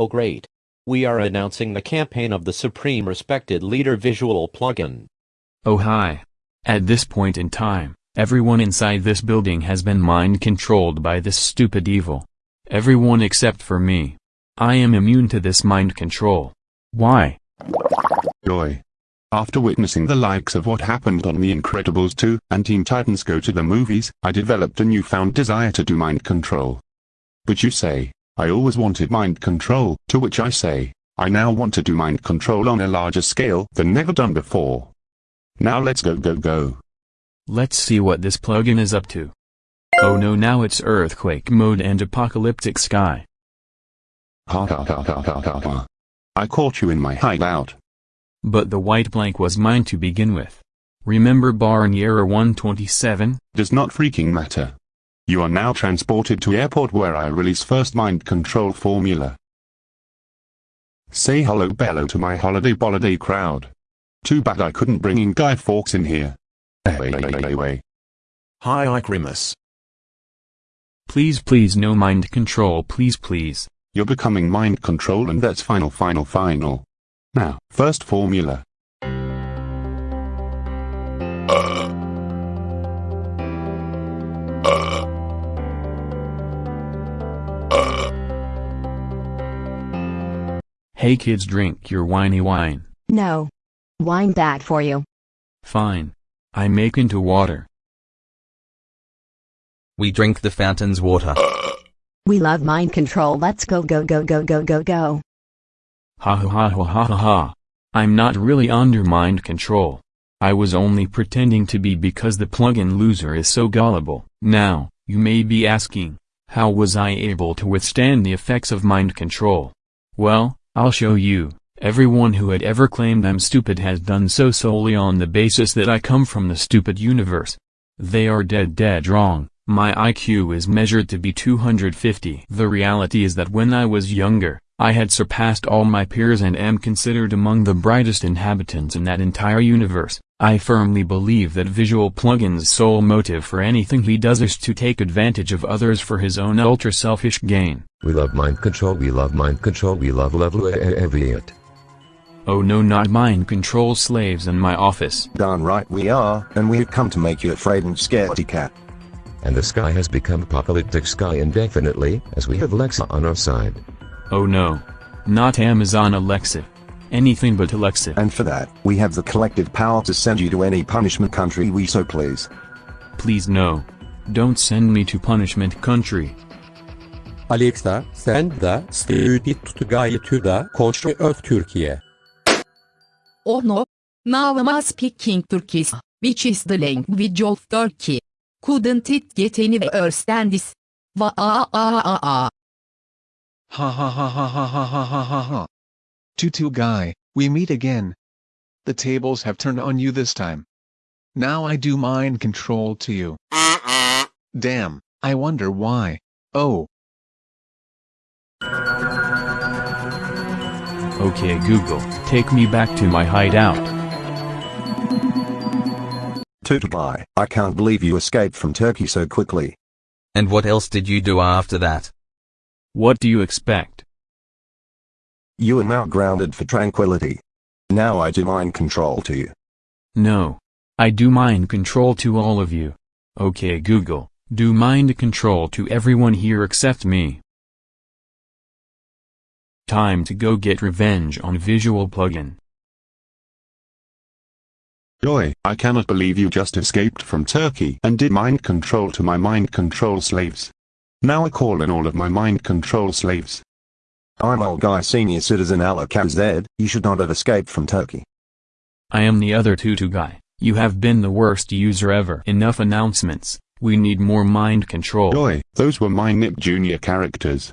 Oh great. We are announcing the campaign of the Supreme Respected Leader Visual plugin. Oh hi. At this point in time, everyone inside this building has been mind-controlled by this stupid evil. Everyone except for me. I am immune to this mind control. Why? Joy. After witnessing the likes of what happened on The Incredibles 2 and Teen Titans Go to the movies, I developed a newfound desire to do mind control. But you say, I always wanted mind control, to which I say, I now want to do mind control on a larger scale than never done before. Now let's go go go. Let's see what this plugin is up to. Oh no now it's earthquake mode and apocalyptic sky. Ha ha ha ha ha ha ha. I caught you in my hideout. But the white blank was mine to begin with. Remember Barney 127? Does not freaking matter. You are now transported to airport where I release first mind control formula. Say hello bello to my holiday boliday crowd. Too bad I couldn't bring in Guy Fawkes in here. Hey Anyway. Hi Icrimus. Please please no mind control please please. You're becoming mind control and that's final final final. Now, first formula. Hey kids drink your whiny wine. No. Wine bad for you. Fine. I make into water. We drink the fountain's water. We love mind control. Let's go go go go go go go. Ha ha ha ha ha ha ha. I'm not really under mind control. I was only pretending to be because the plug-in loser is so gullible. Now, you may be asking, how was I able to withstand the effects of mind control? Well, I'll show you. Everyone who had ever claimed I'm stupid has done so solely on the basis that I come from the stupid universe. They are dead dead wrong, my IQ is measured to be 250. The reality is that when I was younger, I had surpassed all my peers and am considered among the brightest inhabitants in that entire universe. I firmly believe that Visual Plugin's sole motive for anything he does is to take advantage of others for his own ultra-selfish gain. We love mind control, we love mind control, we love level it. Oh no not mind control slaves in my office. Darn right we are, and we've come to make you afraid and scaredy cat. And the sky has become apocalyptic sky indefinitely, as we have Alexa on our side. Oh no. Not Amazon Alexa. Anything but Alexa. And for that, we have the collective power to send you to any punishment country we so please. Please no. Don't send me to punishment country. Alexa, send the Stupid to the country of Turkey. Oh no. Now I'm speaking Turkish, which is the language of Turkey. Couldn't it get any worse than this? Va a a a a. Ha ha ha ha ha ha ha ha ha ha. Tutu guy, we meet again. The tables have turned on you this time. Now I do mind control to you. Damn, I wonder why. Oh. Okay Google, take me back to my hideout. Tutubai, I can't believe you escaped from Turkey so quickly. And what else did you do after that? What do you expect? You are now grounded for tranquility. Now I do mind control to you. No. I do mind control to all of you. Okay Google, do mind control to everyone here except me. Time to go get revenge on Visual Plugin. Joy, I cannot believe you just escaped from Turkey and did mind control to my mind control slaves. Now I call in all of my mind control slaves. I'm old guy senior citizen Alakazed, you should not have escaped from Turkey. I am the other tutu guy, you have been the worst user ever. Enough announcements, we need more mind control. Joy, those were my Nick Jr. characters.